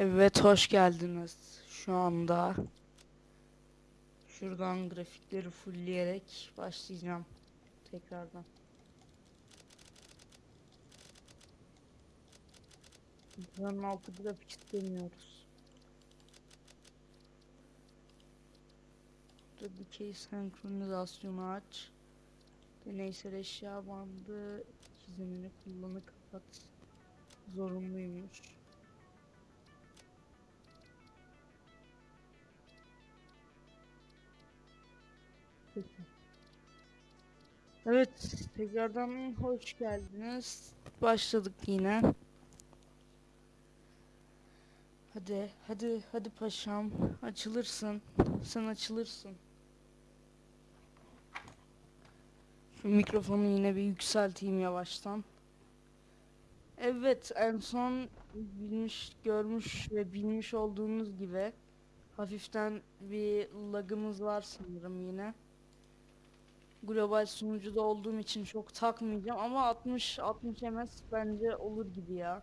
Evet hoş geldiniz. Şu anda şuradan grafikleri fullleyerek başlayacağım tekrardan. Buranın altı grafik istemiyoruz. Burada dikey senkronizasyonu aç. Deneysel eşya bandı çizimini kullanı kapat. Zorunluymuş. Evet, tekrardan hoş geldiniz. Başladık yine. Hadi, hadi, hadi paşam. Açılırsın. Sen açılırsın. Şu mikrofonu yine bir yükselteyim yavaştan. Evet, en son bilmiş, görmüş ve bilmiş olduğunuz gibi hafiften bir lagımız var sanırım yine. Global sunucuda olduğum için çok takmayacağım ama 60 60 ms bence olur gibi ya.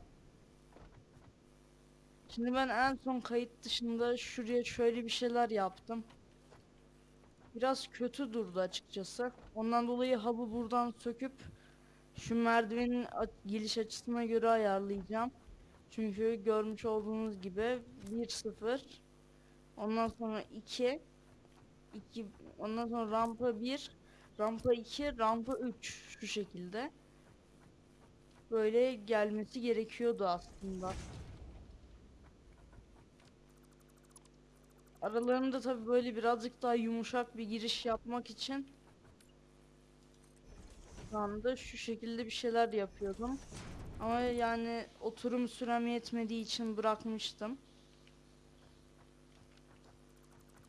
Şimdi ben en son kayıt dışında şuraya şöyle bir şeyler yaptım. Biraz kötü durdu açıkçası. Ondan dolayı hub'ı buradan söküp şu merdivenin geliş açısına göre ayarlayacağım. Çünkü görmüş olduğunuz gibi 1-0 ondan sonra 2 2 ondan sonra rampa 1 rampa 2 rampa 3 şu şekilde. Böyle gelmesi gerekiyordu aslında. Aralarında tabii böyle birazcık daha yumuşak bir giriş yapmak için şu anda şu şekilde bir şeyler yapıyordum. Ama yani oturum sürem yetmediği için bırakmıştım.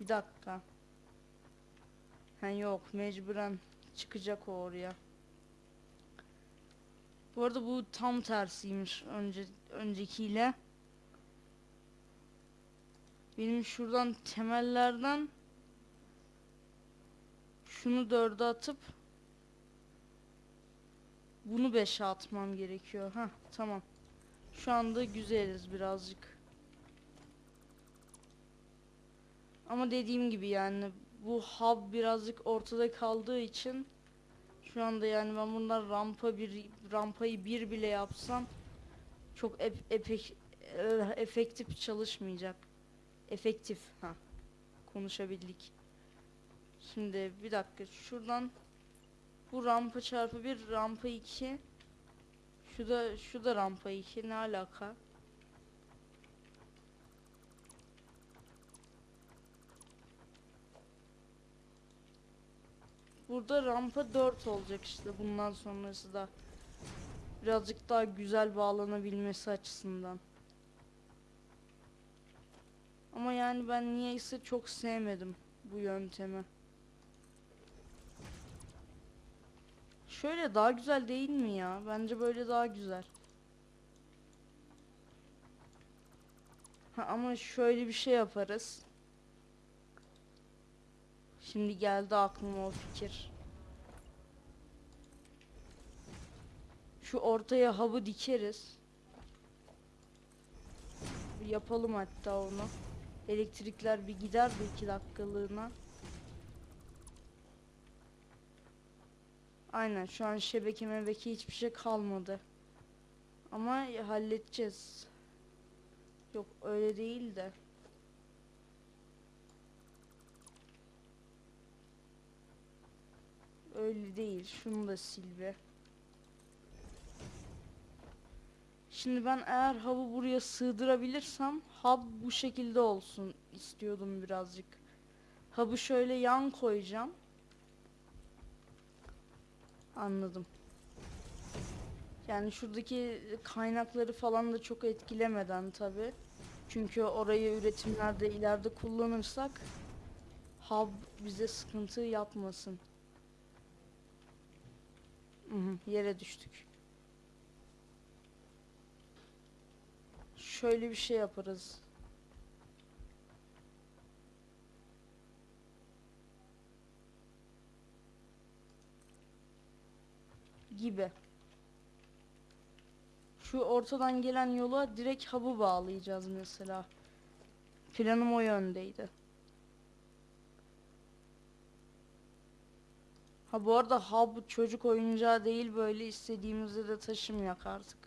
Bir dakika. Ha yok mecburen çıkacak o oraya. Bu arada bu tam tersiymiş önce öncekiyle. Benim şuradan temellerden şunu dörde atıp bunu beşe atmam gerekiyor. Ha tamam. Şu anda güzeliz birazcık. Ama dediğim gibi yani bu hub birazcık ortada kaldığı için şu anda yani ben bundan rampa bir rampayı bir bile yapsam çok ep- epek e, efektif çalışmayacak. Efektif ha konuşabildik. Şimdi bir dakika şuradan bu rampa çarpı bir rampa 2 şu da şu da rampa 2 ne alaka? Burada rampa 4 olacak işte bundan sonrası da birazcık daha güzel bağlanabilmesi açısından. Ama yani ben niyeyse çok sevmedim bu yöntemi. Şöyle daha güzel değil mi ya? Bence böyle daha güzel. Ha, ama şöyle bir şey yaparız. Şimdi geldi aklıma o fikir. Şu ortaya hub'ı dikeriz. Bir yapalım hatta onu. Elektrikler bir gider de iki dakikalığına. Aynen şu an şebeke mebeke hiçbir şey kalmadı. Ama halledeceğiz. Yok öyle değil de. Öyle değil. Şunu da sil be. Şimdi ben eğer hub'ı buraya sığdırabilirsem hub bu şekilde olsun istiyordum birazcık. Hub'ı şöyle yan koyacağım. Anladım. Yani şuradaki kaynakları falan da çok etkilemeden tabi. Çünkü orayı üretimlerde ileride kullanırsak hub bize sıkıntı yapmasın. Yere düştük. Şöyle bir şey yaparız. Gibi. Şu ortadan gelen yola direkt hub'ı bağlayacağız mesela. Planım o yöndeydi. Ha bu arada hub çocuk oyuncağı değil böyle istediğimizde de taşımayak artık.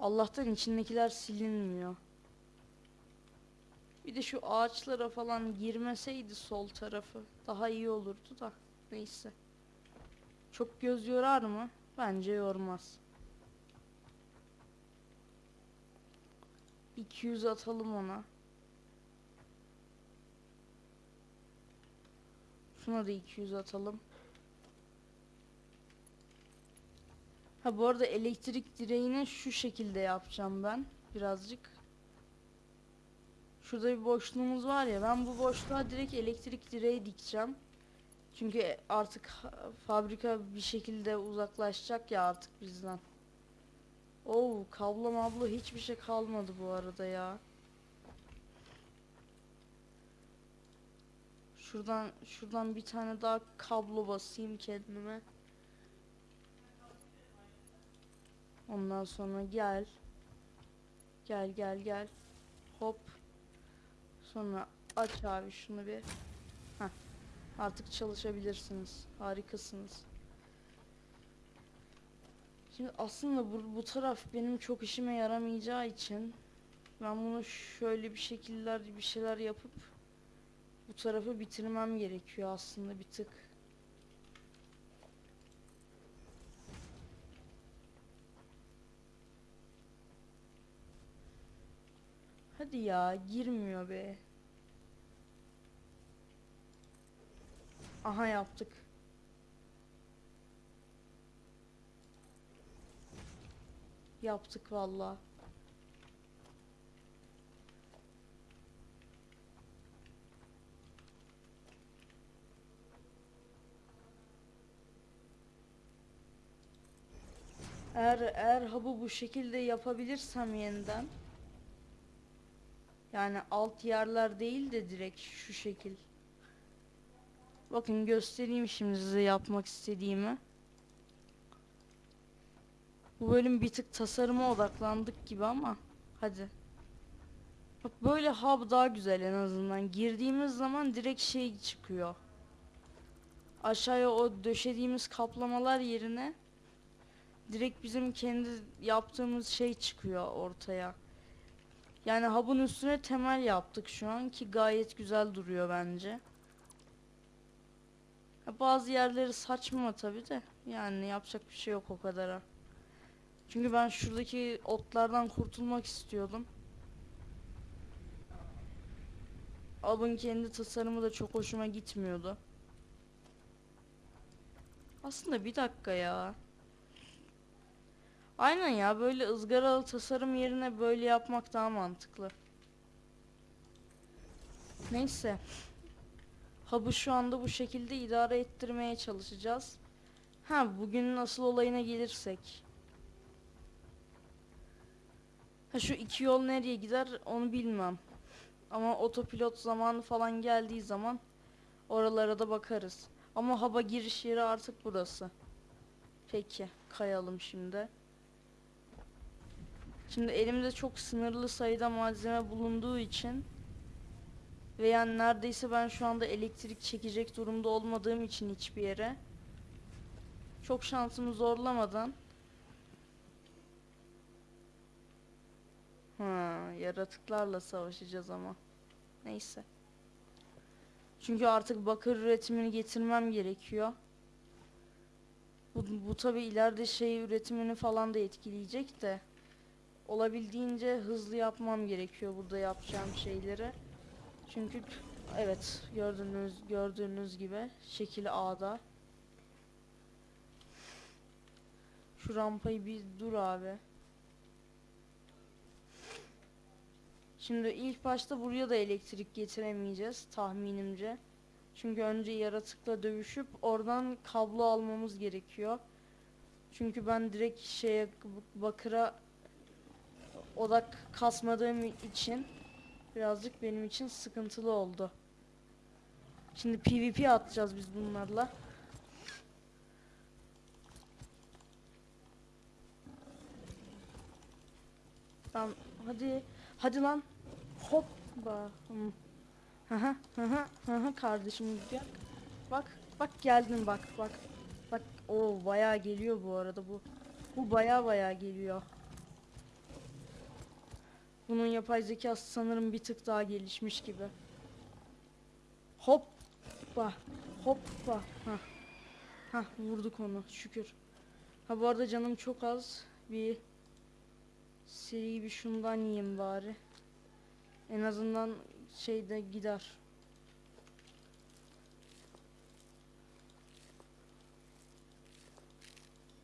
Allah'tan içindekiler silinmiyor. Bir de şu ağaçlara falan girmeseydi sol tarafı daha iyi olurdu da. Neyse. Çok göz yorar mı? Bence yormaz. 200 atalım ona. Şuna da 200 atalım. Ha bu arada elektrik direğini şu şekilde yapacağım ben. Birazcık. Şurada bir boşluğumuz var ya ben bu boşluğa direkt elektrik direği dikeceğim. Çünkü artık fabrika bir şekilde uzaklaşacak ya artık bizden. Oo kablo mablo hiçbir şey kalmadı bu arada ya. Şuradan şuradan bir tane daha kablo basayım kendime. Ondan sonra gel. Gel gel gel. Hop. Sonra aç abi şunu bir. Heh. Artık çalışabilirsiniz. Harikasınız. Şimdi aslında bu, bu taraf benim çok işime yaramayacağı için ben bunu şöyle bir şekiller bir şeyler yapıp bu tarafı bitirmem gerekiyor aslında bir tık. Hadi ya girmiyor be. Aha yaptık. Yaptık valla. Eğer eğer hub'ı bu şekilde yapabilirsem yeniden yani alt yerler değil de direkt şu şekil. Bakın göstereyim şimdi size yapmak istediğimi. Bu bölüm bir tık tasarıma odaklandık gibi ama hadi. Bak böyle hub daha güzel en azından. Girdiğimiz zaman direkt şey çıkıyor. Aşağıya o döşediğimiz kaplamalar yerine direkt bizim kendi yaptığımız şey çıkıyor ortaya. Yani hub'ın üstüne temel yaptık şu an ki gayet güzel duruyor bence. Bazı yerleri saçma tabi de yani yapacak bir şey yok o kadara. Çünkü ben şuradaki otlardan kurtulmak istiyordum. Hub'ın kendi tasarımı da çok hoşuma gitmiyordu. Aslında bir dakika ya. Aynen ya böyle ızgaralı tasarım yerine böyle yapmak daha mantıklı. Neyse. Hub'ı şu anda bu şekilde idare ettirmeye çalışacağız. Ha bugünün asıl olayına gelirsek. Ha şu iki yol nereye gider onu bilmem. Ama otopilot zamanı falan geldiği zaman oralara da bakarız. Ama haba giriş yeri artık burası. Peki kayalım şimdi. Şimdi elimde çok sınırlı sayıda malzeme bulunduğu için ve yani neredeyse ben şu anda elektrik çekecek durumda olmadığım için hiçbir yere çok şansımı zorlamadan Ha, yaratıklarla savaşacağız ama. Neyse. Çünkü artık bakır üretimini getirmem gerekiyor. Bu, bu tabi ileride şey üretimini falan da etkileyecek de olabildiğince hızlı yapmam gerekiyor burada yapacağım şeyleri. Çünkü evet gördüğünüz gördüğünüz gibi şekil A'da. Şu rampayı bir dur abi. Şimdi ilk başta buraya da elektrik getiremeyeceğiz tahminimce. Çünkü önce yaratıkla dövüşüp oradan kablo almamız gerekiyor. Çünkü ben direkt şeye bakıra odak kasmadığım için birazcık benim için sıkıntılı oldu. Şimdi PvP atacağız biz bunlarla. Tamam hadi. Hadi lan. Hoppa. Haha haha haha kardeşim bak. Bak bak geldin bak bak. Bak o bayağı geliyor bu arada bu. Bu bayağı bayağı geliyor. Bunun yapay zekası sanırım bir tık daha gelişmiş gibi. Hoppa. Hoppa. Ha. Ha vurduk onu şükür. Ha bu arada canım çok az. Bir seri bir şundan yiyeyim bari. En azından şeyde gider.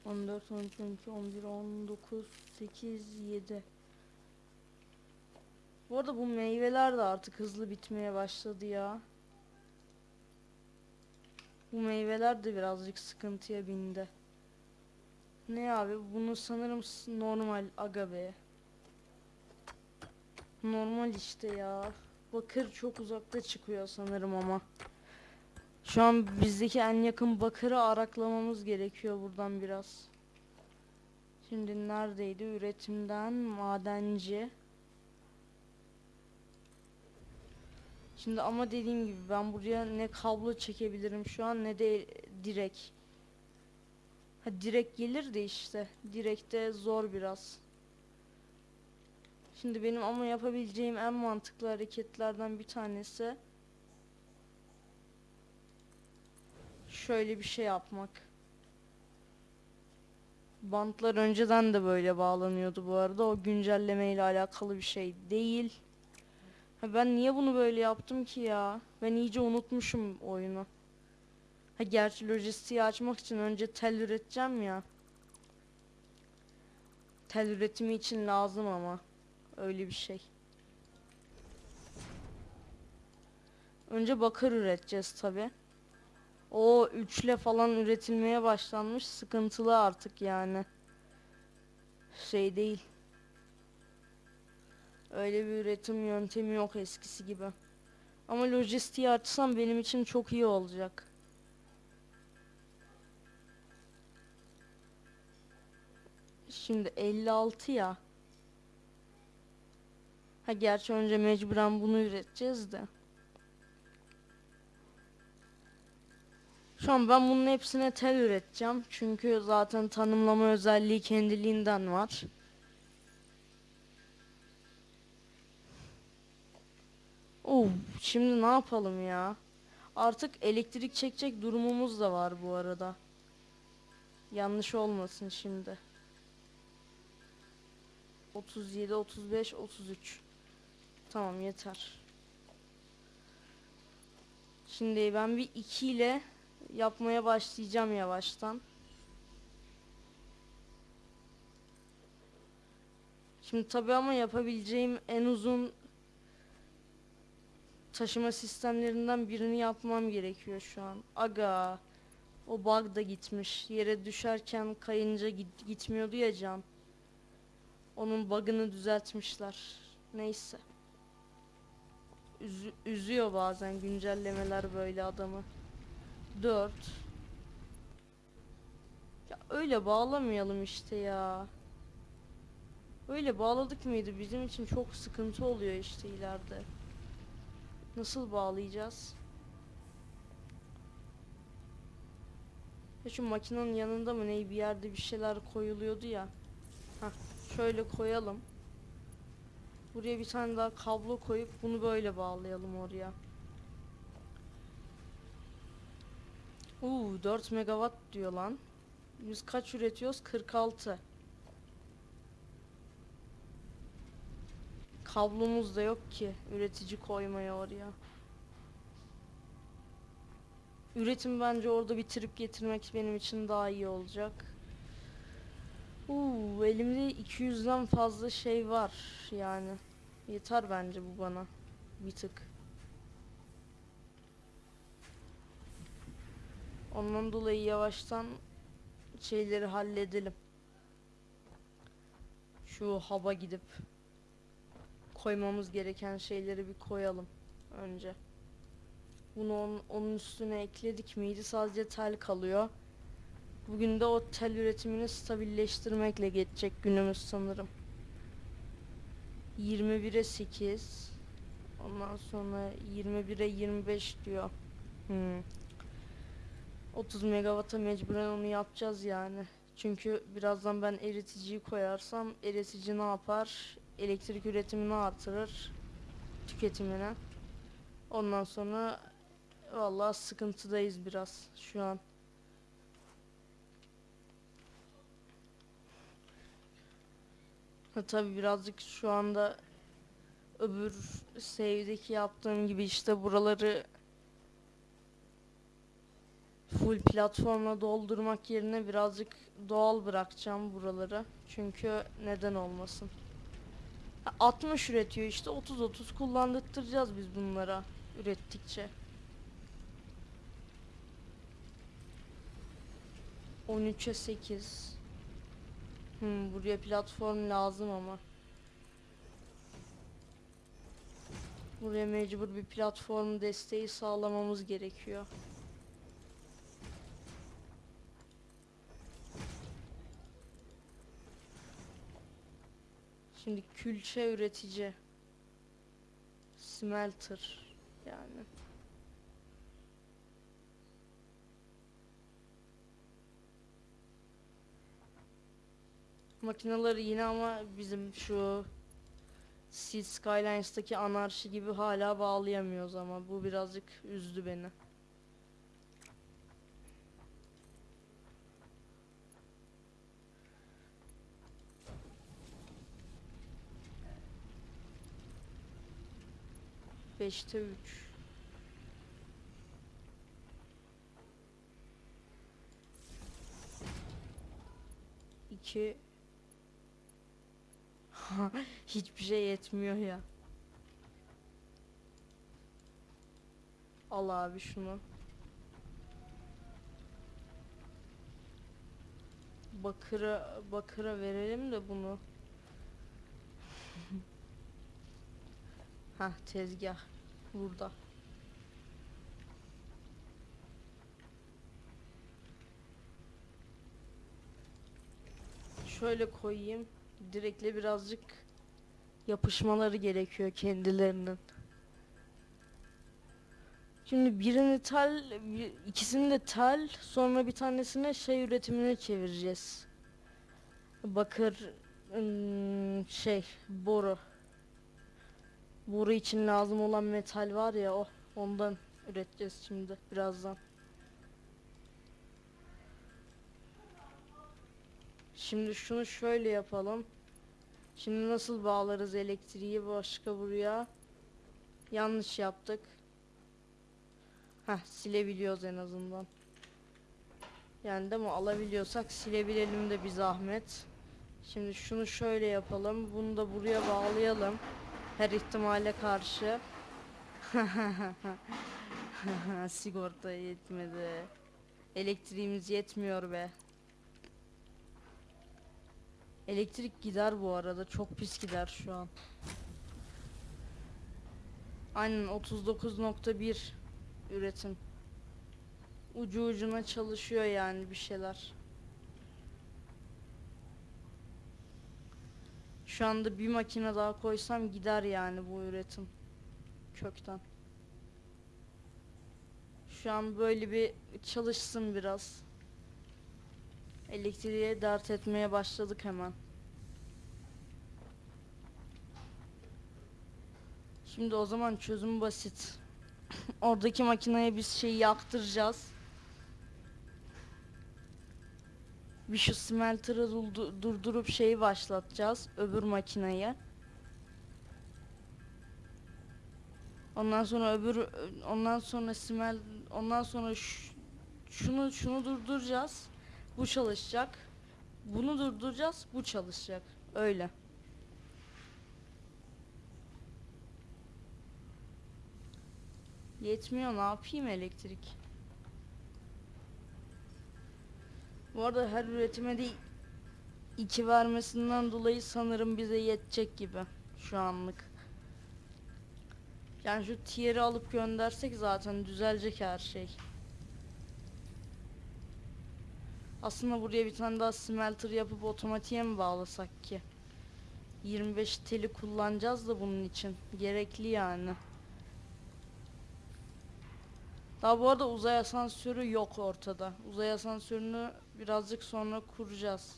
On dört, on üç, on iki, on bir, on dokuz, sekiz, yedi. Bu arada bu meyveler de artık hızlı bitmeye başladı ya. Bu meyveler de birazcık sıkıntıya bindi. Ne abi? Bunu sanırım normal aga be. Normal işte ya. Bakır çok uzakta çıkıyor sanırım ama. Şu an bizdeki en yakın bakırı araklamamız gerekiyor buradan biraz. Şimdi neredeydi? Üretimden madenci. Şimdi ama dediğim gibi ben buraya ne kablo çekebilirim şu an ne de direk. Ha direkt gelir de işte. Direkte zor biraz. Şimdi benim ama yapabileceğim en mantıklı hareketlerden bir tanesi şöyle bir şey yapmak. Bantlar önceden de böyle bağlanıyordu bu arada. O güncelleme ile alakalı bir şey değil. Ha ben niye bunu böyle yaptım ki ya? Ben iyice unutmuşum oyunu. Ha gerçi lojistiği açmak için önce tel üreteceğim ya. Tel üretimi için lazım ama. Öyle bir şey. Önce bakır üreteceğiz tabi. O üçle falan üretilmeye başlanmış. Sıkıntılı artık yani. Şey değil. Öyle bir üretim yöntemi yok eskisi gibi. Ama lojistiği açsam benim için çok iyi olacak. Şimdi 56 ya. Ha gerçi önce mecburen bunu üreteceğiz de. Şu an ben bunun hepsine tel üreteceğim. Çünkü zaten tanımlama özelliği kendiliğinden var. Şimdi ne yapalım ya? Artık elektrik çekecek durumumuz da var bu arada. Yanlış olmasın şimdi. 37, 35, 33. Tamam yeter. Şimdi ben bir 2 ile yapmaya başlayacağım yavaştan. Şimdi tabi ama yapabileceğim en uzun taşıma sistemlerinden birini yapmam gerekiyor şu an. Aga o bug da gitmiş. Yere düşerken kayınca git- gitmiyordu ya can. Onun bug'ını düzeltmişler. Neyse. Üzü- üzüyor bazen güncellemeler böyle adamı. 4 Ya öyle bağlamayalım işte ya. Öyle bağladık mıydı bizim için çok sıkıntı oluyor işte ileride. Nasıl bağlayacağız? Ya şu makinenin yanında mı ne bir yerde bir şeyler koyuluyordu ya. Hah şöyle koyalım. Buraya bir tane daha kablo koyup bunu böyle bağlayalım oraya. Uuu 4 megawatt diyor lan. Biz kaç üretiyoruz? 46. Kablomuz da yok ki üretici koymaya oraya. Üretim bence orada bitirip getirmek benim için daha iyi olacak. Uuu elimde 200'den fazla şey var yani. Yeter bence bu bana. Bir tık. Ondan dolayı yavaştan şeyleri halledelim. Şu haba gidip koymamız gereken şeyleri bir koyalım önce. Bunu onun, onun üstüne ekledik miydi? Sadece tel kalıyor. Bugün de o tel üretimini stabilleştirmekle geçecek günümüz sanırım. 21'e 8. Ondan sonra 21'e 25 diyor. Hmm. 30 megawata mecburen onu yapacağız yani. Çünkü birazdan ben eriticiyi koyarsam eritici ne yapar? Elektrik üretimini artırır. Tüketimini. Ondan sonra vallahi sıkıntıdayız biraz şu an. Ha, tabii birazcık şu anda öbür save'deki yaptığım gibi işte buraları full platforma doldurmak yerine birazcık doğal bırakacağım buraları. Çünkü neden olmasın. Ha, 60 üretiyor işte 30-30 kullandırtacağız biz bunlara ürettikçe. 13'e 8. Hmm, buraya platform lazım ama. Buraya mecbur bir platform desteği sağlamamız gerekiyor. Şimdi külçe üretici. Smelter yani. Makineleri yine ama bizim şu Sea Skylines'taki anarşi gibi hala bağlayamıyoruz ama bu birazcık üzdü beni. Beşte üç. İki. Hiçbir şey yetmiyor ya. Al abi şunu. Bakıra bakıra verelim de bunu. Ha tezgah burada. Şöyle koyayım. Direkle birazcık yapışmaları gerekiyor kendilerinin. Şimdi birini tel, ikisini de tel, sonra bir tanesine şey üretimine çevireceğiz. Bakır, şey, boru. Boru için lazım olan metal var ya o, ondan üreteceğiz şimdi birazdan. Şimdi şunu şöyle yapalım. Şimdi nasıl bağlarız elektriği başka buraya? Yanlış yaptık. Heh silebiliyoruz en azından. Yani değil mi alabiliyorsak silebilelim de bir zahmet. Şimdi şunu şöyle yapalım. Bunu da buraya bağlayalım. Her ihtimale karşı. Sigorta yetmedi. Elektriğimiz yetmiyor be. Elektrik gider bu arada. Çok pis gider şu an. Aynen 39.1 üretim. Ucu ucuna çalışıyor yani bir şeyler. Şu anda bir makine daha koysam gider yani bu üretim. Kökten. Şu an böyle bir çalışsın biraz. Elektriğe dert etmeye başladık hemen. Şimdi o zaman çözüm basit. Oradaki makineye biz şeyi yaktıracağız. Bir şu smelter'ı durdu- durdurup şeyi başlatacağız öbür makineye. Ondan sonra öbür ondan sonra smel ondan sonra şunu şunu durduracağız. Bu çalışacak. Bunu durduracağız. Bu çalışacak. Öyle. Yetmiyor ne yapayım elektrik? Bu arada her üretime de iki vermesinden dolayı sanırım bize yetecek gibi şu anlık. Yani şu tier'i alıp göndersek zaten düzelecek her şey. Aslında buraya bir tane daha smelter yapıp otomatiğe mi bağlasak ki? 25 teli kullanacağız da bunun için. Gerekli yani. Daha bu arada uzay asansörü yok ortada. Uzay asansörünü birazcık sonra kuracağız.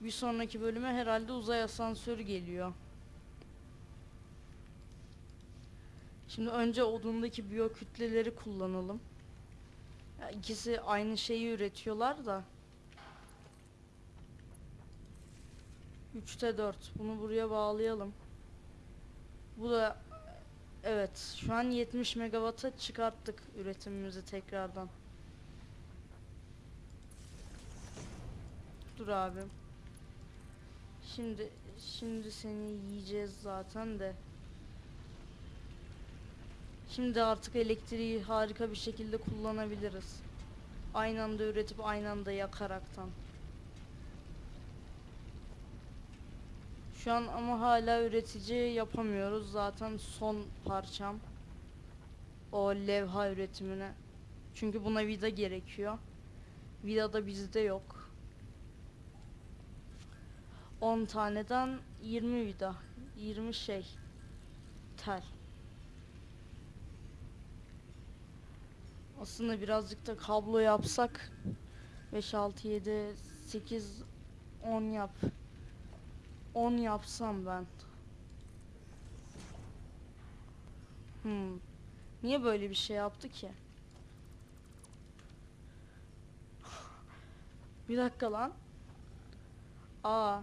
Bir sonraki bölüme herhalde uzay asansörü geliyor. Şimdi önce odundaki biyokütleleri kullanalım. Ya ikisi aynı şeyi üretiyorlar da. 3'te 4. Bunu buraya bağlayalım. Bu da evet şu an 70 megawata çıkarttık üretimimizi tekrardan. Dur abim. Şimdi şimdi seni yiyeceğiz zaten de. Şimdi artık elektriği harika bir şekilde kullanabiliriz. Aynı anda üretip aynı anda yakaraktan. Şu an ama hala üretici yapamıyoruz. Zaten son parçam. O levha üretimine. Çünkü buna vida gerekiyor. Vida da bizde yok. 10 taneden 20 vida. 20 şey. Tel. Aslında birazcık da kablo yapsak 5 6 7 8 10 yap. 10 yapsam ben. Hmm. Niye böyle bir şey yaptı ki? Bir dakika lan. Aa.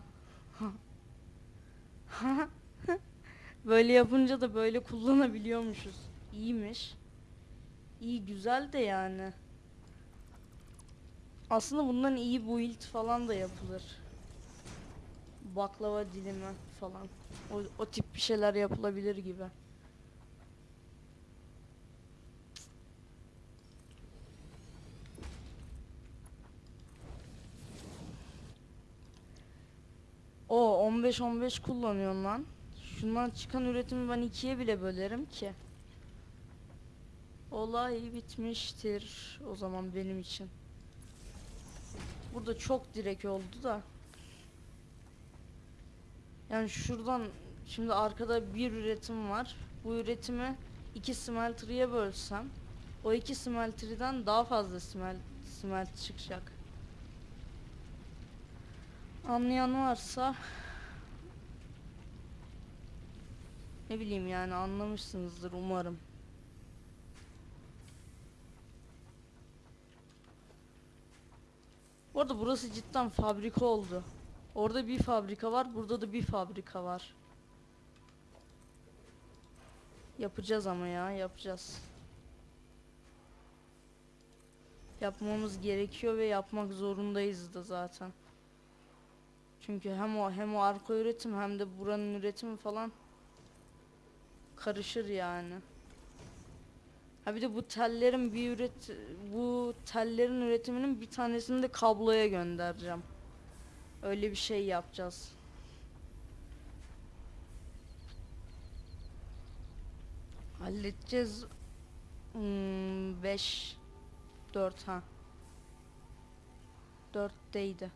böyle yapınca da böyle kullanabiliyormuşuz. İyiymiş. İyi güzel de yani. Aslında bundan iyi build falan da yapılır. Baklava dilimi falan. O, o tip bir şeyler yapılabilir gibi. O 15 15 kullanıyorsun lan. Şundan çıkan üretimi ben ikiye bile bölerim ki. Olay bitmiştir o zaman benim için. Burada çok direk oldu da. Yani şuradan şimdi arkada bir üretim var. Bu üretimi iki smelter'ıya bölsem o iki smelter'dan daha fazla smelt, smelt çıkacak. Anlayan varsa ne bileyim yani anlamışsınızdır umarım. Bu arada burası cidden fabrika oldu. Orada bir fabrika var, burada da bir fabrika var. Yapacağız ama ya, yapacağız. Yapmamız gerekiyor ve yapmak zorundayız da zaten. Çünkü hem o hem o arka üretim hem de buranın üretimi falan karışır yani. Ha bir de bu tellerin bir üret bu tellerin üretiminin bir tanesini de kabloya göndereceğim. Öyle bir şey yapacağız. Halledeceğiz. 5 4 ha. 4'teydi.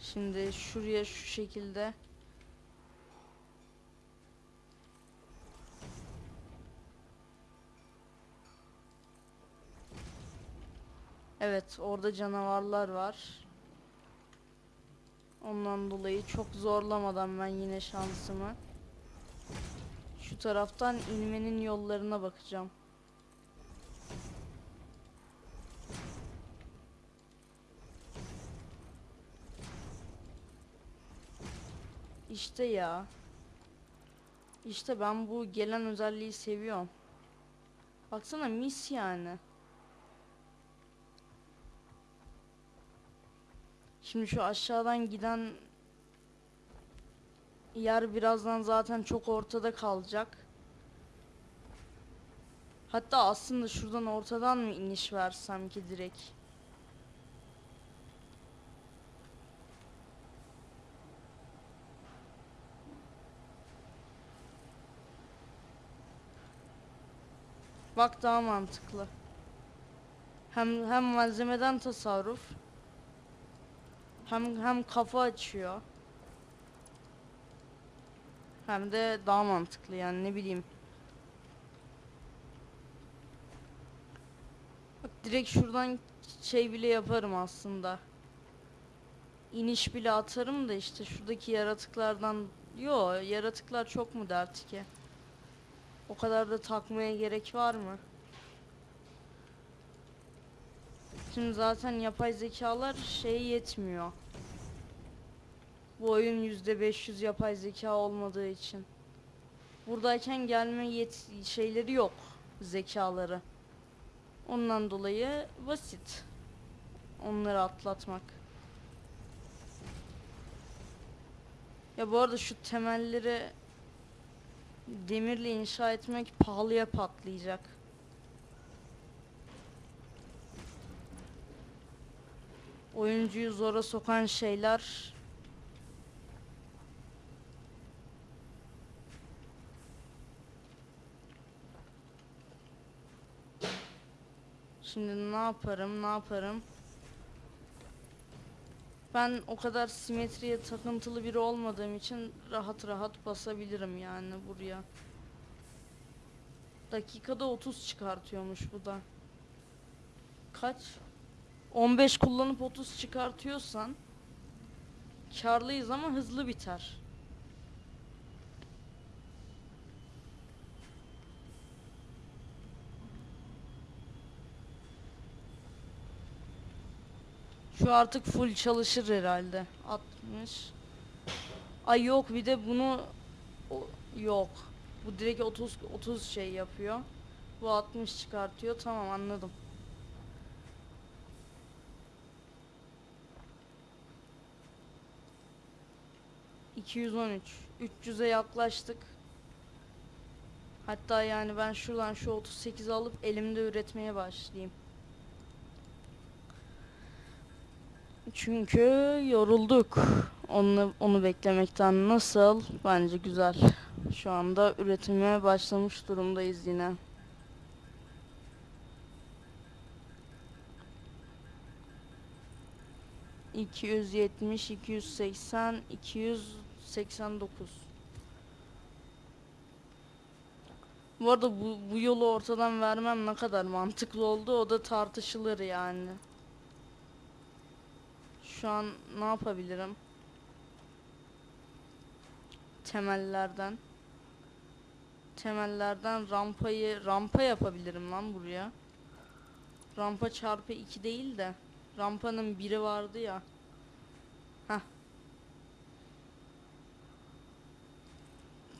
Şimdi şuraya şu şekilde Evet, orada canavarlar var. Ondan dolayı çok zorlamadan ben yine şansımı şu taraftan inmenin yollarına bakacağım. İşte ya. İşte ben bu gelen özelliği seviyorum. Baksana mis yani. Şimdi şu aşağıdan giden yer birazdan zaten çok ortada kalacak. Hatta aslında şuradan ortadan mı iniş versem ki direkt? Bak daha mantıklı. Hem hem malzemeden tasarruf. Hem hem kafa açıyor. Hem de daha mantıklı yani ne bileyim. Bak direkt şuradan şey bile yaparım aslında. İniş bile atarım da işte şuradaki yaratıklardan Yo yaratıklar çok mu dert ki? O kadar da takmaya gerek var mı? Şimdi zaten yapay zekalar şey yetmiyor. Bu oyun %500 yapay zeka olmadığı için. Buradayken gelme yet şeyleri yok zekaları. Ondan dolayı basit. Onları atlatmak. Ya bu arada şu temelleri demirle inşa etmek pahalıya patlayacak. Oyuncuyu zora sokan şeyler Şimdi ne yaparım, ne yaparım? Ben o kadar simetriye takıntılı biri olmadığım için rahat rahat basabilirim yani buraya. Dakikada 30 çıkartıyormuş bu da. Kaç? 15 kullanıp 30 çıkartıyorsan karlıyız ama hızlı biter. Şu artık full çalışır herhalde. 60. Ay yok bir de bunu o, yok. Bu direkt 30 30 şey yapıyor. Bu 60 çıkartıyor. Tamam anladım. ...213... ...300'e yaklaştık. Hatta yani ben şuradan şu 38 alıp elimde üretmeye başlayayım. Çünkü yorulduk. Onu, onu beklemekten nasıl? Bence güzel. Şu anda üretime başlamış durumdayız yine. İki yüz yetmiş, iki yüz seksen, iki yüz seksen dokuz. Bu arada bu, bu yolu ortadan vermem ne kadar mantıklı oldu o da tartışılır yani. Şu an ne yapabilirim? Temellerden. Temellerden rampayı rampa yapabilirim lan buraya. Rampa çarpı 2 değil de rampanın biri vardı ya. Heh.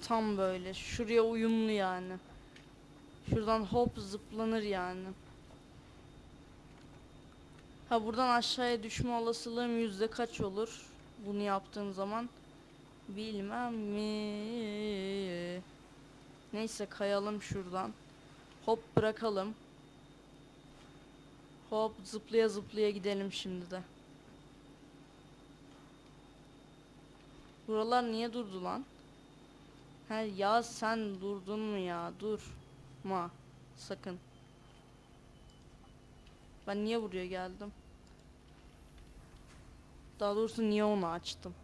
Tam böyle şuraya uyumlu yani. Şuradan hop zıplanır yani. Ha buradan aşağıya düşme olasılığım yüzde kaç olur? Bunu yaptığım zaman bilmem mi. Neyse kayalım şuradan. Hop bırakalım. Hop zıplaya zıplaya gidelim şimdi de. Buralar niye durdu lan? He ya sen durdun mu ya? Durma. Sakın. Ben niye buraya geldim? Daha doğrusu niye onu açtım?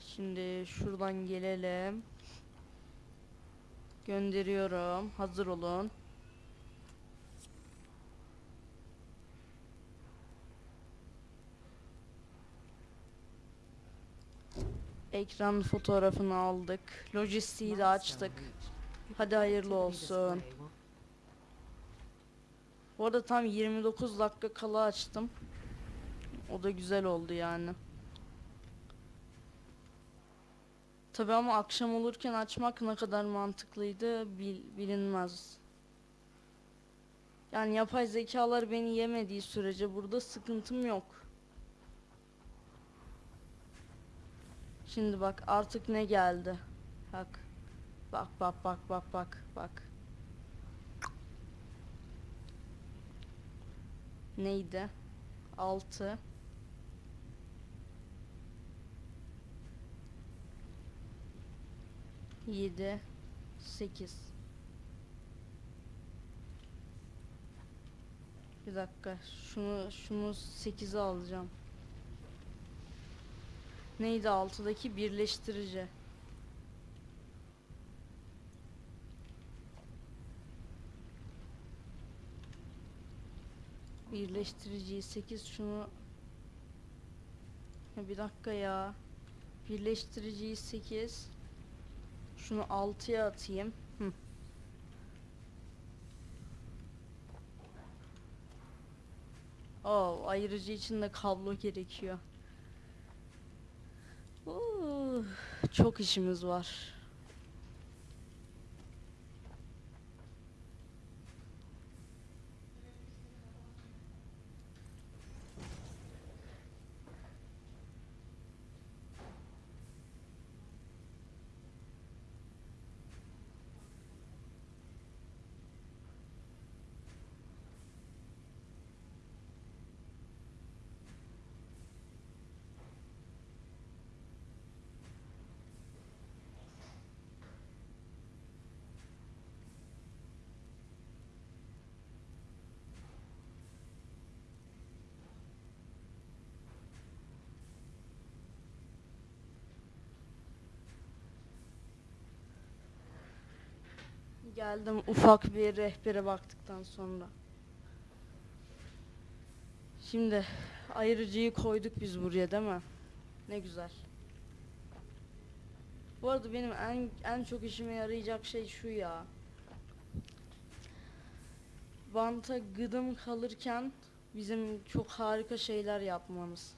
Şimdi şuradan gelelim. Gönderiyorum. Hazır olun. Ekran fotoğrafını aldık. Lojistiği de açtık. Hadi hayırlı olsun. Bu arada tam 29 dakika kala açtım. O da güzel oldu yani. Tabi ama akşam olurken açmak ne kadar mantıklıydı bil, bilinmez. Yani yapay zekalar beni yemediği sürece burada sıkıntım yok. Şimdi bak artık ne geldi. Bak. Bak bak bak bak bak bak. Neydi? 6 7 8 Bir dakika. Şunu şunu 8'e alacağım. Neydi altıdaki birleştirici? Birleştiriciyi 8 şunu bir dakika ya. Birleştiriciyi 8 şunu 6'ya atayım. Hı. Oo, ayırıcı için de kablo gerekiyor. Oo, çok işimiz var. Geldim ufak bir rehbere baktıktan sonra. Şimdi ayırıcıyı koyduk biz buraya değil mi? Ne güzel. Bu arada benim en en çok işime yarayacak şey şu ya. Banta gıdım kalırken bizim çok harika şeyler yapmamız.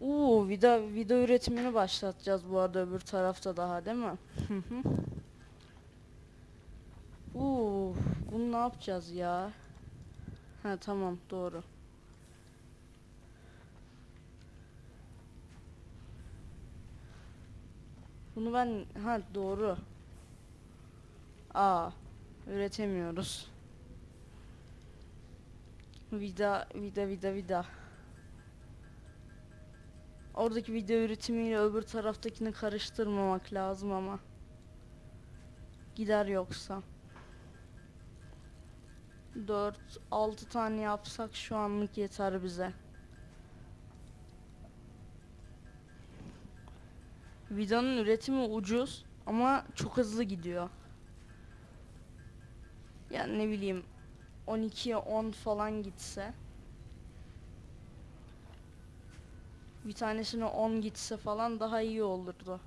Oo, vida video üretimini başlatacağız bu arada öbür tarafta daha değil mi? Hı hı. Oo, bunu ne yapacağız ya? Ha tamam doğru. Bunu ben ha doğru. Aa üretemiyoruz. Vida vida vida vida. Oradaki video üretimiyle öbür taraftakini karıştırmamak lazım ama. Gider yoksa. 4 6 tane yapsak şu anlık yeter bize. Vidanın üretimi ucuz ama çok hızlı gidiyor. Yani ne bileyim 12'ye 10 falan gitse bir tanesine 10 gitse falan daha iyi olurdu.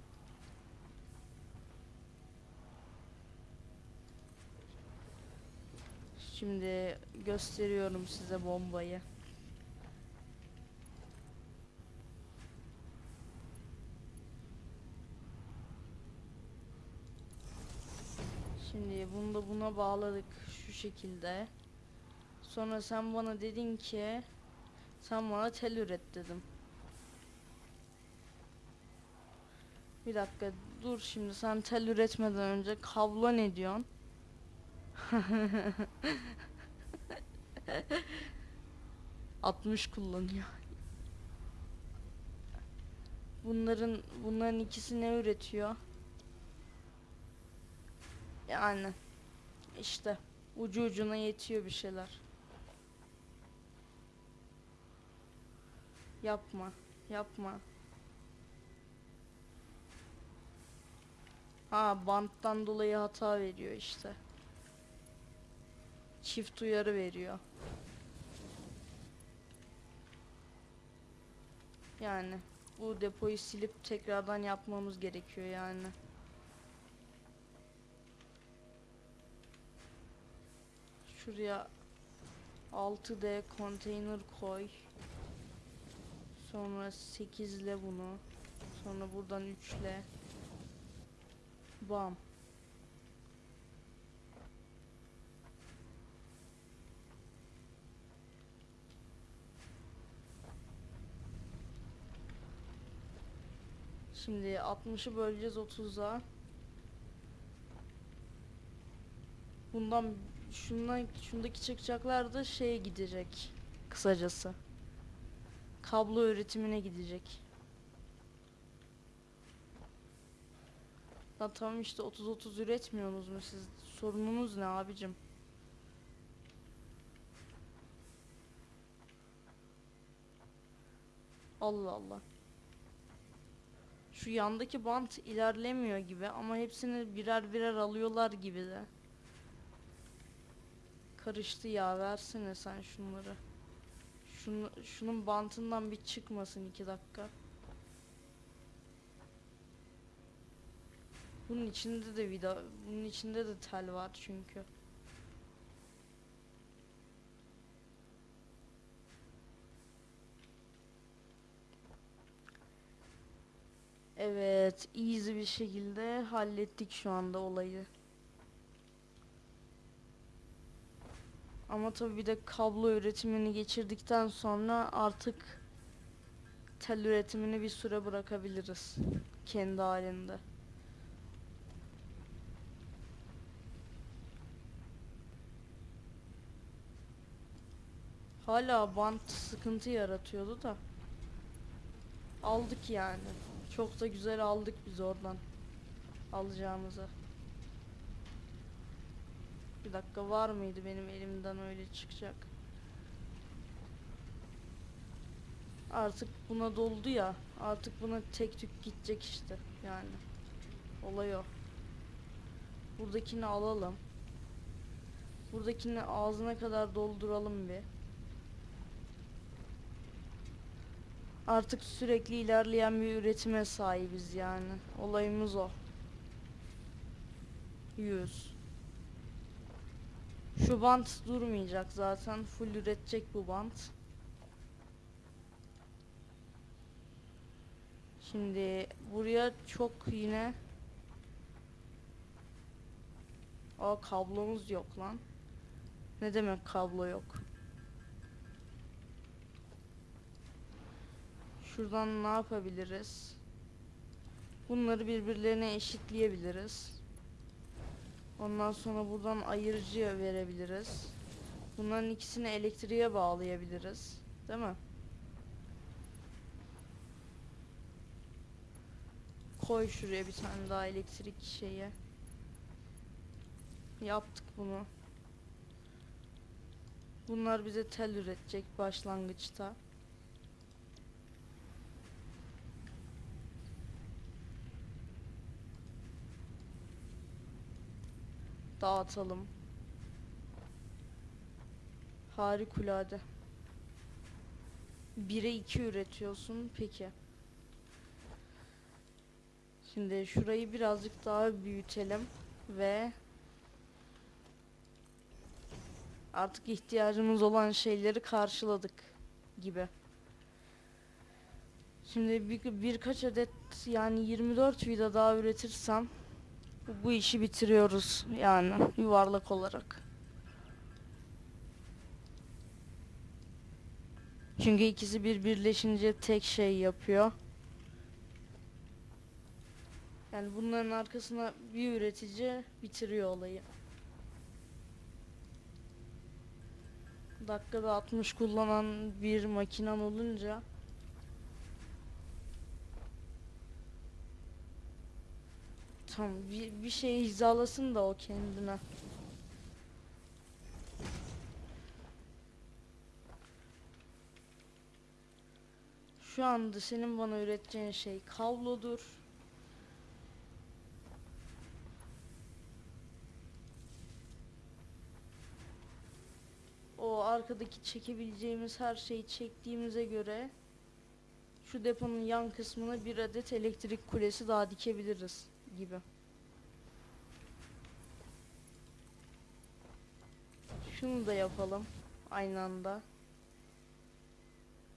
Şimdi gösteriyorum size bombayı. Şimdi bunu da buna bağladık şu şekilde. Sonra sen bana dedin ki sen bana tel üret dedim. Bir dakika dur şimdi sen tel üretmeden önce kablo ne diyorsun? ...60 kullanıyor. Bunların bunların ikisi ne üretiyor? Yani işte ucu ucuna yetiyor bir şeyler. Yapma, yapma. Ha banttan dolayı hata veriyor işte. Çift uyarı veriyor. Yani bu depoyu silip tekrardan yapmamız gerekiyor yani. Şuraya 6D konteyner koy. Sonra 8 ile bunu. Sonra buradan 3 ile. Bam. Şimdi 60'ı böleceğiz 30'a. Bundan şundan şundaki çıkacaklar da şeye gidecek. Kısacası. Kablo üretimine gidecek. Ya tamam işte 30-30 üretmiyorsunuz mu siz? Sorununuz ne abicim? Allah Allah. Şu yandaki bant ilerlemiyor gibi ama hepsini birer birer alıyorlar gibi de. Karıştı ya versene sen şunları. Şunu, şunun bantından bir çıkmasın iki dakika. Bunun içinde de vida, bunun içinde de tel var çünkü. Evet, easy bir şekilde hallettik şu anda olayı. Ama tabii bir de kablo üretimini geçirdikten sonra artık tel üretimini bir süre bırakabiliriz kendi halinde. Hala bant sıkıntı yaratıyordu da aldık yani. Çok da güzel aldık biz oradan alacağımızı. Bir dakika var mıydı benim elimden öyle çıkacak? Artık buna doldu ya. Artık buna tek tük gidecek işte yani. Olay o. Buradakini alalım. Buradakini ağzına kadar dolduralım bir. Artık sürekli ilerleyen bir üretime sahibiz yani. Olayımız o. 100. Şu bant durmayacak zaten. Full üretecek bu bant. Şimdi buraya çok yine Aa kablomuz yok lan. Ne demek kablo yok? Şuradan ne yapabiliriz? Bunları birbirlerine eşitleyebiliriz. Ondan sonra buradan ayırıcı verebiliriz. Bunların ikisini elektriğe bağlayabiliriz. Değil mi? Koy şuraya bir tane daha elektrik şeyi. Yaptık bunu. Bunlar bize tel üretecek başlangıçta. Dağıtalım. Harikulade. 1'e 2 üretiyorsun. Peki. Şimdi şurayı birazcık daha büyütelim ve artık ihtiyacımız olan şeyleri karşıladık gibi. Şimdi bir, birkaç adet yani 24 vida daha üretirsem bu işi bitiriyoruz yani yuvarlak olarak. Çünkü ikisi bir birleşince tek şey yapıyor. Yani bunların arkasına bir üretici bitiriyor olayı. Dakikada 60 kullanan bir makinen olunca Tamam bir, bir şey hizalasın da o kendine. Şu anda senin bana üreteceğin şey kablodur. O arkadaki çekebileceğimiz her şeyi çektiğimize göre şu deponun yan kısmına bir adet elektrik kulesi daha dikebiliriz gibi. Şunu da yapalım aynı anda.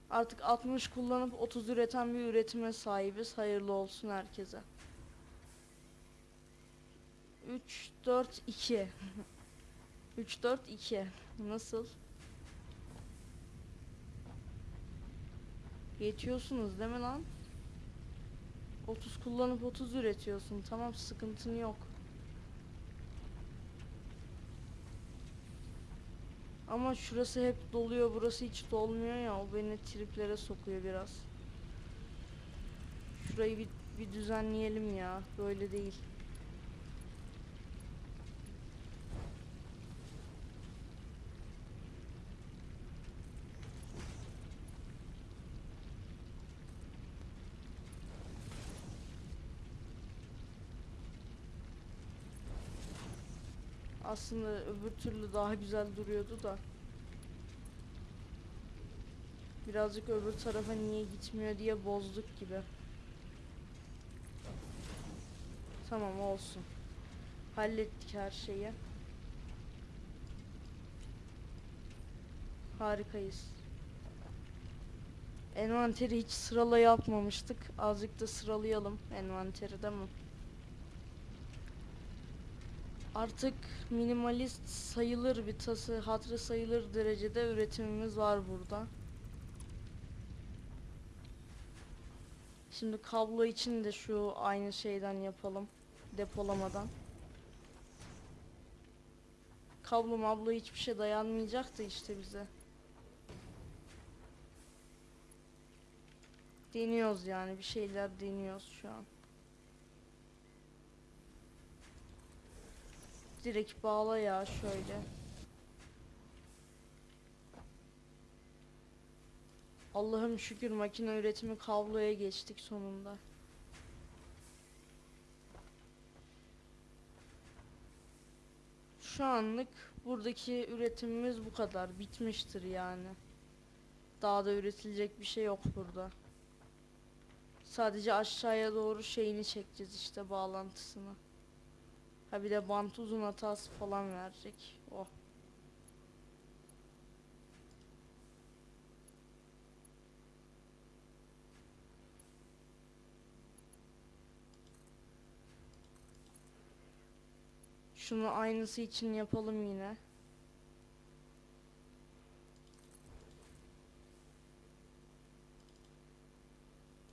Artık 60 kullanıp 30 üreten bir üretime sahibiz. Hayırlı olsun herkese. 3 4 2 3 4 2 Nasıl? Geçiyorsunuz değil mi lan? 30 kullanıp 30 üretiyorsun. Tamam sıkıntın yok. Ama şurası hep doluyor, burası hiç dolmuyor ya. O beni triplere sokuyor biraz. Şurayı bir, bir düzenleyelim ya. Böyle değil. Aslında öbür türlü daha güzel duruyordu da. Birazcık öbür tarafa niye gitmiyor diye bozduk gibi. Tamam olsun. Hallettik her şeyi. Harikayız. Envanteri hiç sırala yapmamıştık. Azıcık da sıralayalım envanteri değil mi? Artık minimalist sayılır bir tası, hatırı sayılır derecede üretimimiz var burada. Şimdi kablo için de şu aynı şeyden yapalım. Depolamadan. Kablo mablo hiçbir şey dayanmayacaktı işte bize. Deniyoruz yani bir şeyler deniyoruz şu an. Direkt bağla ya şöyle. Allah'ım şükür makine üretimi kabloya geçtik sonunda. Şu anlık buradaki üretimimiz bu kadar. Bitmiştir yani. Daha da üretilecek bir şey yok burada. Sadece aşağıya doğru şeyini çekeceğiz işte bağlantısını. Ha bir de bant uzun hatası falan verecek. Oh. Şunu aynısı için yapalım yine.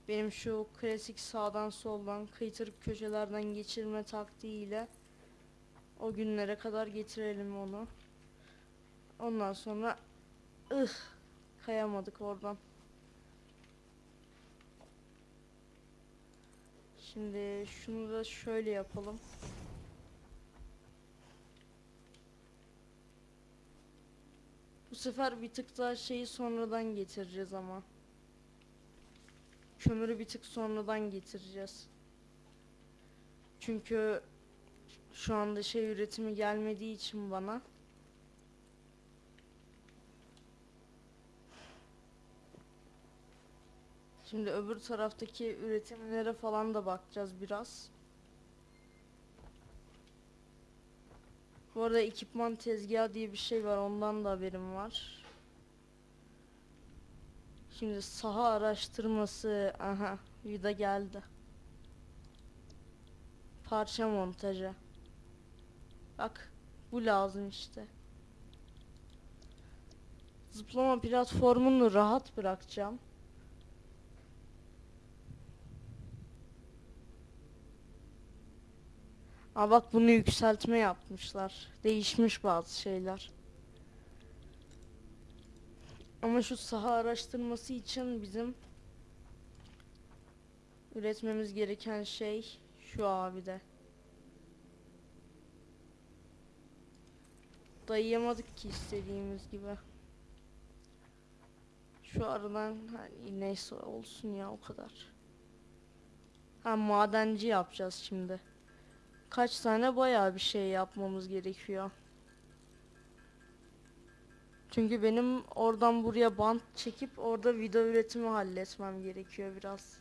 Benim şu klasik sağdan soldan kıytırık köşelerden geçirme taktiğiyle o günlere kadar getirelim onu. Ondan sonra ıh kayamadık oradan. Şimdi şunu da şöyle yapalım. Bu sefer bir tık daha şeyi sonradan getireceğiz ama. Kömürü bir tık sonradan getireceğiz. Çünkü şu anda şey üretimi gelmediği için bana Şimdi öbür taraftaki üretimlere falan da bakacağız biraz. Bu arada ekipman tezgahı diye bir şey var. Ondan da haberim var. Şimdi saha araştırması. Aha, vida geldi. Parça montajı. Bak, bu lazım işte. Zıplama platformunu rahat bırakacağım. Aa bak bunu yükseltme yapmışlar. Değişmiş bazı şeyler. Ama şu saha araştırması için bizim üretmemiz gereken şey şu abi de. Dayayamadık ki istediğimiz gibi. Şu aradan hani neyse olsun ya o kadar. Ha madenci yapacağız şimdi. Kaç tane bayağı bir şey yapmamız gerekiyor. Çünkü benim oradan buraya bant çekip orada video üretimi halletmem gerekiyor biraz.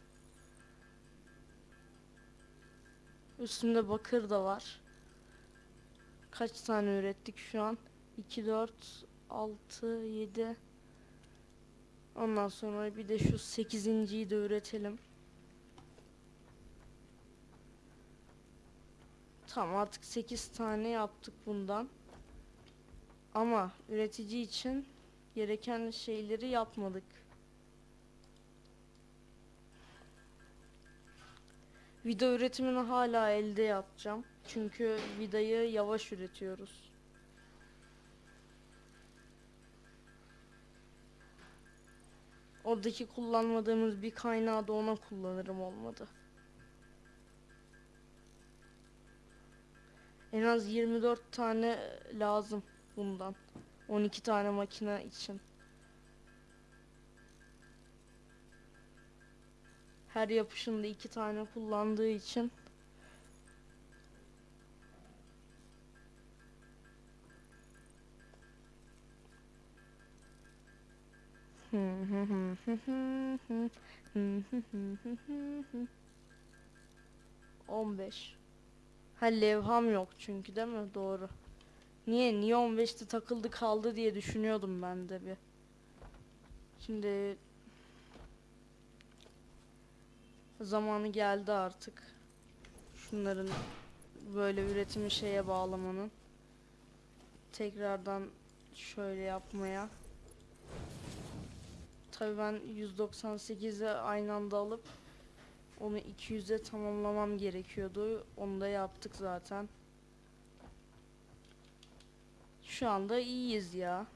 Üstünde bakır da var. Kaç tane ürettik şu an? 2, 4, 6, 7. Ondan sonra bir de şu 8.yi de üretelim. Tamam artık 8 tane yaptık bundan. Ama üretici için gereken şeyleri yapmadık. Vida üretimini hala elde yapacağım. Çünkü vidayı yavaş üretiyoruz. Oradaki kullanmadığımız bir kaynağı da ona kullanırım olmadı. En az 24 tane lazım bundan. 12 tane makine için. Her yapışında iki tane kullandığı için On beş. Ha levham yok çünkü değil mi? Doğru. Niye? Niye 15'te takıldı kaldı diye düşünüyordum ben de bir. Şimdi zamanı geldi artık. Şunların böyle üretimi şeye bağlamanın. Tekrardan şöyle yapmaya. Tabii ben 198'e aynı anda alıp onu 200'e tamamlamam gerekiyordu. Onu da yaptık zaten. Şu anda iyiyiz ya.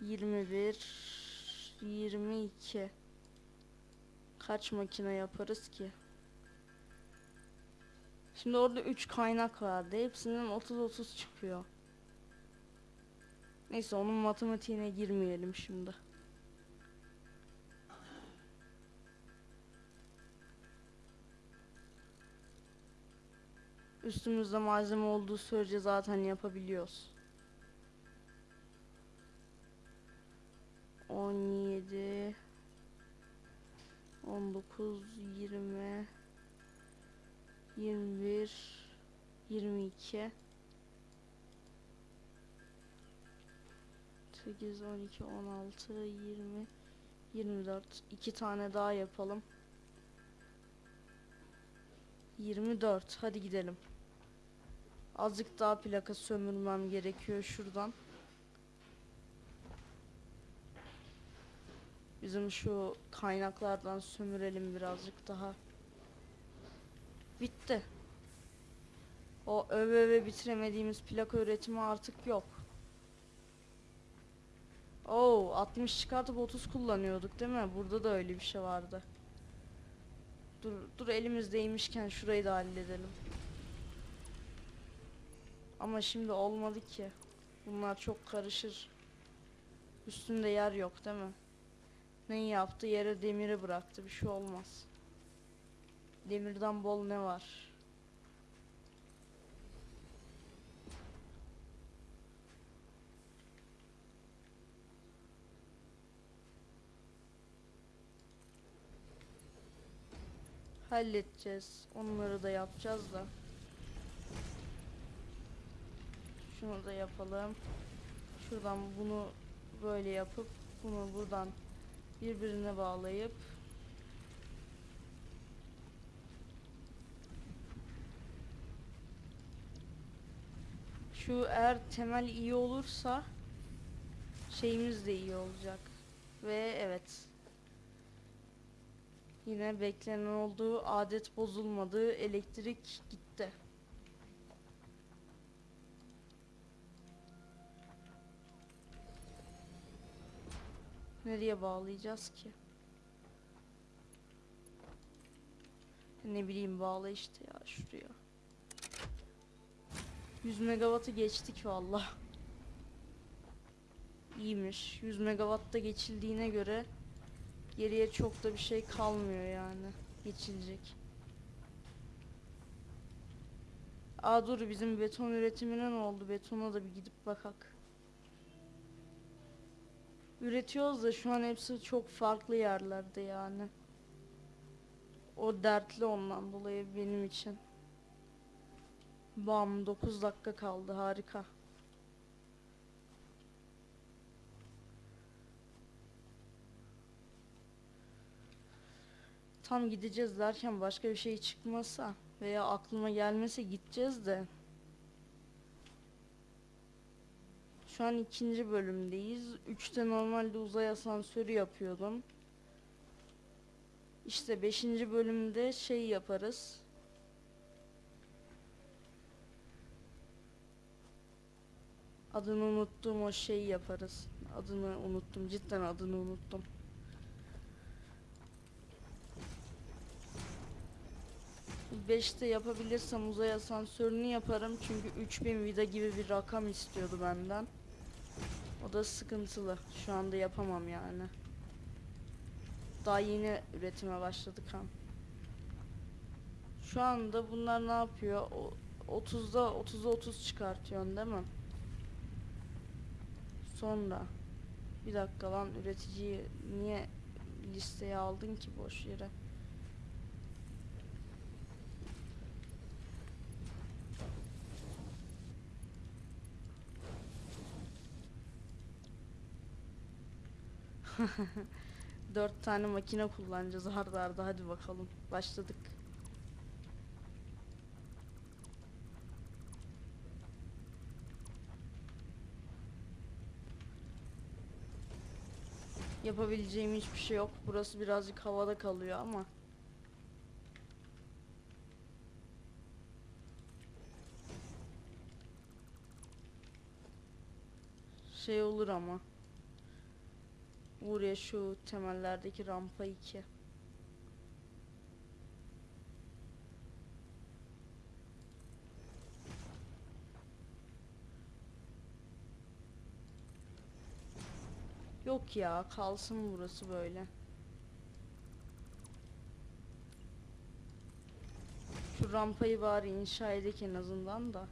21 22 Kaç makine yaparız ki? Şimdi orada 3 kaynak vardı. Hepsinden 30-30 çıkıyor. Neyse onun matematiğine girmeyelim şimdi. Üstümüzde malzeme olduğu sürece zaten yapabiliyoruz. 17 19 20 21 22 8 12 16 20 24 iki tane daha yapalım 24 hadi gidelim azıcık daha plaka sömürmem gerekiyor şuradan Bizim şu kaynaklardan sömürelim birazcık daha. Bitti. O öve öve bitiremediğimiz plaka üretimi artık yok. Oo 60 çıkartıp 30 kullanıyorduk değil mi? Burada da öyle bir şey vardı. Dur dur elimizdeymişken şurayı da halledelim. Ama şimdi olmadı ki. Bunlar çok karışır. Üstünde yer yok değil mi? Ne yaptı? Yere demiri bıraktı. Bir şey olmaz. Demirden bol ne var? Halledeceğiz. Onları da yapacağız da. Şunu da yapalım. Şuradan bunu böyle yapıp bunu buradan birbirine bağlayıp şu eğer temel iyi olursa şeyimiz de iyi olacak ve evet yine beklenen olduğu adet bozulmadı elektrik gitti Nereye bağlayacağız ki? Ne bileyim bağla işte ya şuraya. 100 megawattı geçtik valla. İyiymiş. 100 megawatta geçildiğine göre geriye çok da bir şey kalmıyor yani. Geçilecek. Aa dur bizim beton üretimine ne oldu? Betona da bir gidip bakak. Üretiyoruz da şu an hepsi çok farklı yerlerde yani. O dertli ondan dolayı benim için. Bam 9 dakika kaldı harika. Tam gideceğiz derken başka bir şey çıkmasa veya aklıma gelmese gideceğiz de. Şu an ikinci bölümdeyiz. Üçte normalde uzay asansörü yapıyordum. İşte beşinci bölümde şey yaparız. Adını unuttum o şeyi yaparız. Adını unuttum. Cidden adını unuttum. Beşte yapabilirsem uzay asansörünü yaparım. Çünkü 3000 vida gibi bir rakam istiyordu benden. O da sıkıntılı. Şu anda yapamam yani. Daha yeni üretime başladık ha. Şu anda bunlar ne yapıyor? O 30'da 30'a 30 çıkartıyorsun değil mi? Sonra bir dakika lan üreticiyi niye listeye aldın ki boş yere? Dört tane makine kullanacağız arda arda hadi bakalım. Başladık. Yapabileceğim hiçbir şey yok. Burası birazcık havada kalıyor ama. Şey olur ama. Buraya şu temellerdeki rampa 2. Yok ya kalsın burası böyle. Şu rampayı bari inşa edek en azından da.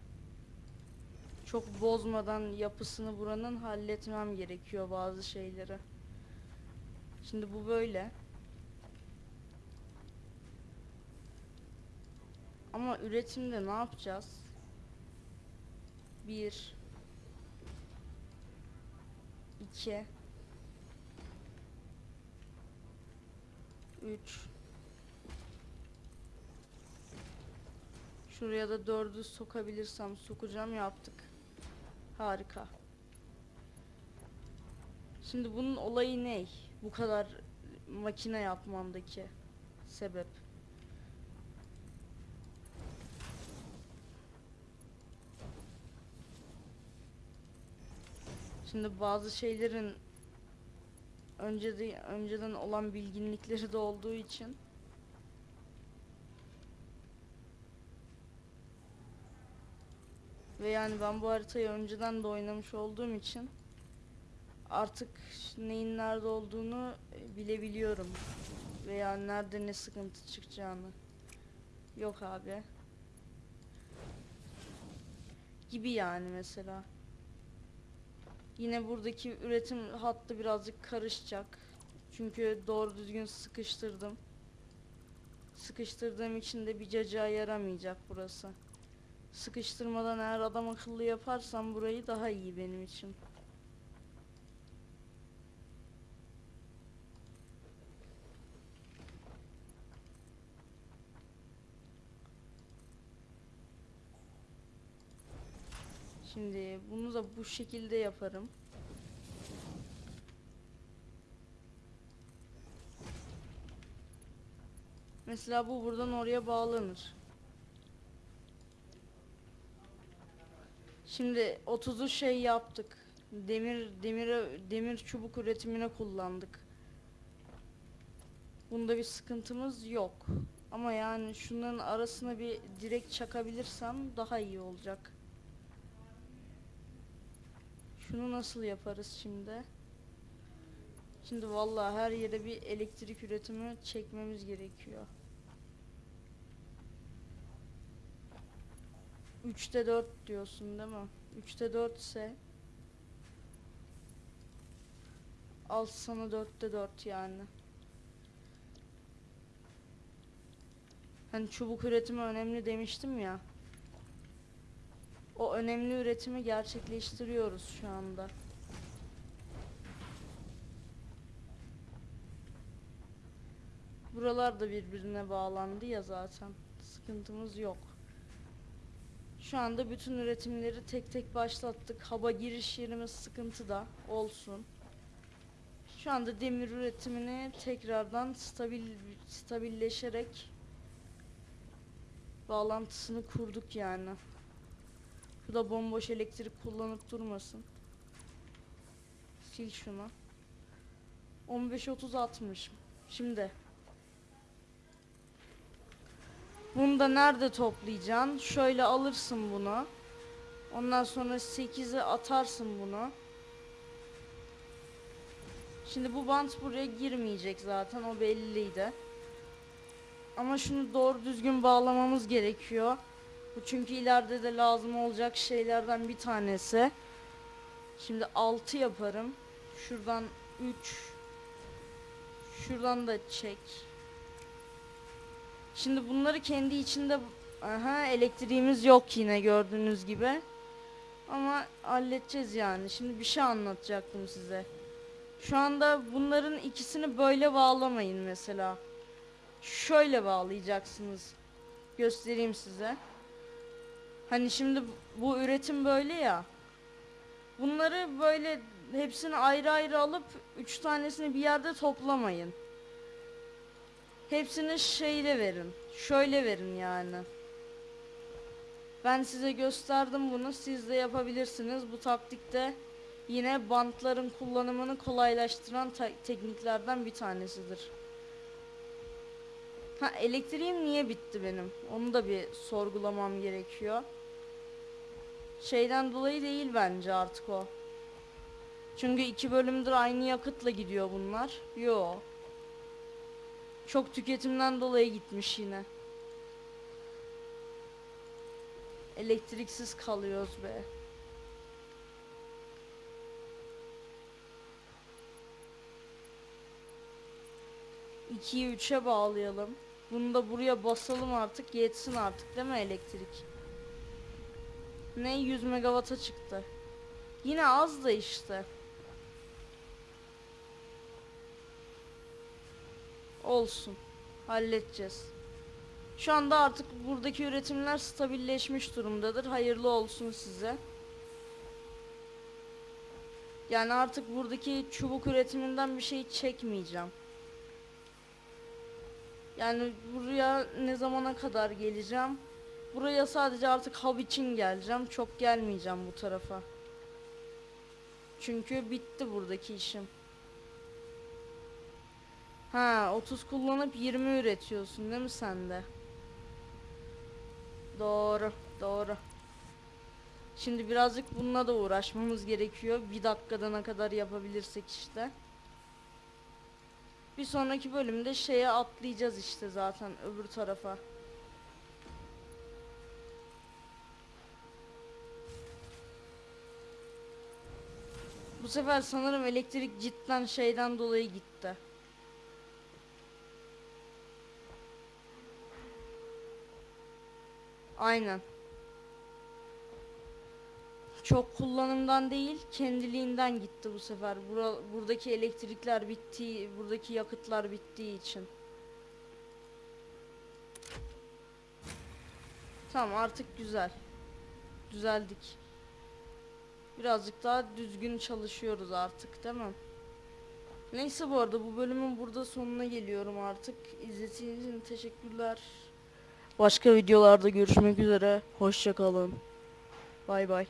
Çok bozmadan yapısını buranın halletmem gerekiyor bazı şeyleri. Şimdi bu böyle. Ama üretimde ne yapacağız? Bir. iki, Üç. Şuraya da dördü sokabilirsem sokacağım yaptık. Harika. Şimdi bunun olayı ne? Bu kadar makine yapmamdaki sebep. Şimdi bazı şeylerin önceden önceden olan bilginlikleri de olduğu için ve yani ben bu haritayı önceden de oynamış olduğum için artık neyin nerede olduğunu e, bilebiliyorum veya nerede ne sıkıntı çıkacağını. Yok abi. Gibi yani mesela. Yine buradaki üretim hattı birazcık karışacak. Çünkü doğru düzgün sıkıştırdım. Sıkıştırdığım için de bir cacığa yaramayacak burası. Sıkıştırmadan eğer adam akıllı yaparsam burayı daha iyi benim için. Şimdi bunu da bu şekilde yaparım. Mesela bu buradan oraya bağlanır. Şimdi 30'u şey yaptık. Demir demire demir çubuk üretimine kullandık. Bunda bir sıkıntımız yok. Ama yani şunların arasına bir direkt çakabilirsem daha iyi olacak. Şunu nasıl yaparız şimdi? Şimdi vallahi her yere bir elektrik üretimi çekmemiz gerekiyor. 3'te 4 diyorsun değil mi? 3'te 4 ise al sana 4'te 4 yani. Hani çubuk üretimi önemli demiştim ya. O önemli üretimi gerçekleştiriyoruz şu anda. Buralar da birbirine bağlandı ya zaten. Sıkıntımız yok. Şu anda bütün üretimleri tek tek başlattık. Hava giriş yerimiz sıkıntı da olsun. Şu anda demir üretimini tekrardan stabil stabilleşerek bağlantısını kurduk yani. Bu da bomboş elektrik kullanıp durmasın. Sil şunu. 15 30 60. Şimdi Bunu da nerede toplayacaksın? Şöyle alırsın bunu. Ondan sonra 8'e atarsın bunu. Şimdi bu bant buraya girmeyecek zaten o belliydi. Ama şunu doğru düzgün bağlamamız gerekiyor. Bu çünkü ileride de lazım olacak şeylerden bir tanesi. Şimdi 6 yaparım. Şuradan 3 Şuradan da çek. Şimdi bunları kendi içinde aha elektriğimiz yok yine gördüğünüz gibi. Ama halledeceğiz yani. Şimdi bir şey anlatacaktım size. Şu anda bunların ikisini böyle bağlamayın mesela. Şöyle bağlayacaksınız. Göstereyim size. Hani şimdi bu üretim böyle ya. Bunları böyle hepsini ayrı ayrı alıp üç tanesini bir yerde toplamayın. Hepsini şeyle verin. Şöyle verin yani. Ben size gösterdim bunu. Siz de yapabilirsiniz. Bu taktikte yine bantların kullanımını kolaylaştıran tekniklerden bir tanesidir. Ha elektriğim niye bitti benim? Onu da bir sorgulamam gerekiyor. Şeyden dolayı değil bence artık o. Çünkü iki bölümdür aynı yakıtla gidiyor bunlar. Yo. Çok tüketimden dolayı gitmiş yine. Elektriksiz kalıyoruz be. 2'yi 3'e bağlayalım. Bunu da buraya basalım artık. Yetsin artık değil mi elektrik? Ne 100 megawata çıktı. Yine az da işte. Olsun. Halledeceğiz. Şu anda artık buradaki üretimler stabilleşmiş durumdadır. Hayırlı olsun size. Yani artık buradaki çubuk üretiminden bir şey çekmeyeceğim. Yani buraya ne zamana kadar geleceğim? Buraya sadece artık hub için geleceğim. Çok gelmeyeceğim bu tarafa. Çünkü bitti buradaki işim. Ha 30 kullanıp 20 üretiyorsun değil mi sen de? Doğru, doğru. Şimdi birazcık bununla da uğraşmamız gerekiyor. Bir dakikada ne kadar yapabilirsek işte. Bir sonraki bölümde şeye atlayacağız işte zaten öbür tarafa. Bu sefer sanırım elektrik cidden şeyden dolayı gitti. Aynen. Çok kullanımdan değil, kendiliğinden gitti bu sefer. Bura, buradaki elektrikler bittiği, buradaki yakıtlar bittiği için. Tamam artık güzel. Düzeldik. Birazcık daha düzgün çalışıyoruz artık değil mi? Neyse bu arada bu bölümün burada sonuna geliyorum artık. İzlediğiniz için teşekkürler. Başka videolarda görüşmek üzere. Hoşçakalın. Bay bay.